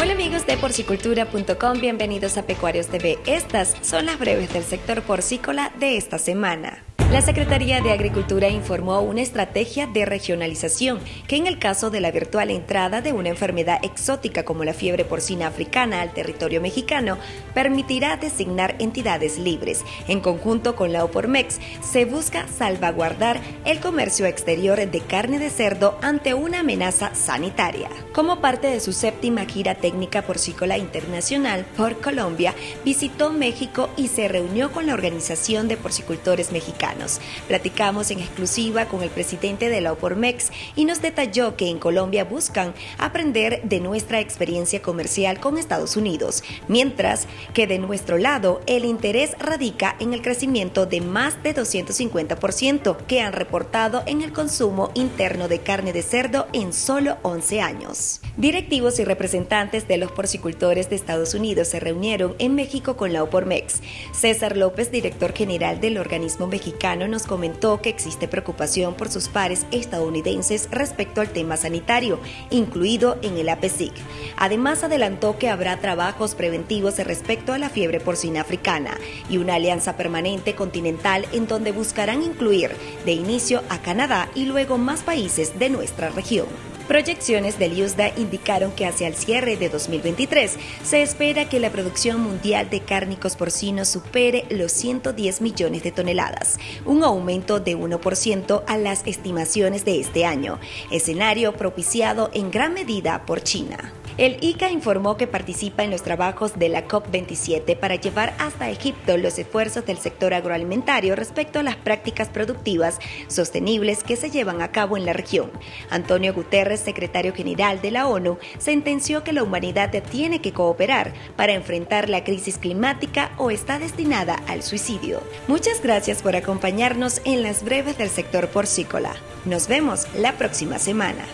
Hola amigos de porcicultura.com, bienvenidos a Pecuarios TV. Estas son las breves del sector porcícola de esta semana. La Secretaría de Agricultura informó una estrategia de regionalización que en el caso de la virtual entrada de una enfermedad exótica como la fiebre porcina africana al territorio mexicano, permitirá designar entidades libres. En conjunto con la OPORMEX, se busca salvaguardar el comercio exterior de carne de cerdo ante una amenaza sanitaria. Como parte de su séptima gira técnica porcícola internacional por Colombia, visitó México y se reunió con la Organización de Porcicultores Mexicanos. Platicamos en exclusiva con el presidente de la OPORMEX y nos detalló que en Colombia buscan aprender de nuestra experiencia comercial con Estados Unidos, mientras que de nuestro lado el interés radica en el crecimiento de más de 250% que han reportado en el consumo interno de carne de cerdo en solo 11 años. Directivos y representantes de los porcicultores de Estados Unidos se reunieron en México con la OPORMEX. César López, director general del organismo mexicano, nos comentó que existe preocupación por sus pares estadounidenses respecto al tema sanitario, incluido en el APESIC. Además, adelantó que habrá trabajos preventivos respecto a la fiebre porcina africana y una alianza permanente continental en donde buscarán incluir de inicio a Canadá y luego más países de nuestra región. Proyecciones del USDA indicaron que hacia el cierre de 2023 se espera que la producción mundial de cárnicos porcinos supere los 110 millones de toneladas, un aumento de 1% a las estimaciones de este año, escenario propiciado en gran medida por China. El ICA informó que participa en los trabajos de la COP27 para llevar hasta Egipto los esfuerzos del sector agroalimentario respecto a las prácticas productivas sostenibles que se llevan a cabo en la región. Antonio Guterres, secretario general de la ONU, sentenció que la humanidad tiene que cooperar para enfrentar la crisis climática o está destinada al suicidio. Muchas gracias por acompañarnos en las breves del sector porcícola. Nos vemos la próxima semana.